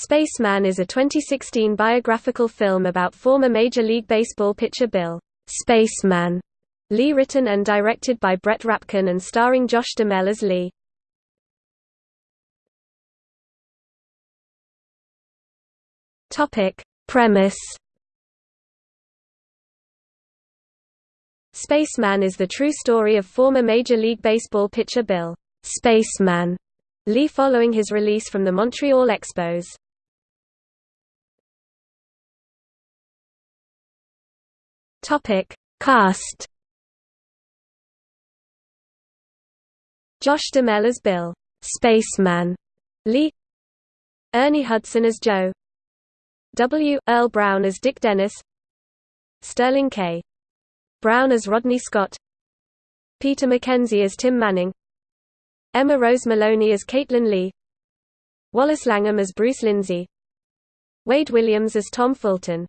Spaceman is a 2016 biographical film about former Major League Baseball pitcher Bill Spaceman Lee written and directed by Brett Rapkin and starring Josh Duhamel as Lee. Topic: Premise Spaceman is the true story of former Major League Baseball pitcher Bill Spaceman Lee following his release from the Montreal Expos. Topic: Cast. Josh Duhamel as Bill, Spaceman Lee. Ernie Hudson as Joe. W. Earl Brown as Dick Dennis. Sterling K. Brown as Rodney Scott. Peter Mackenzie as Tim Manning. Emma Rose Maloney as Caitlin Lee. Wallace Langham as Bruce Lindsay. Wade Williams as Tom Fulton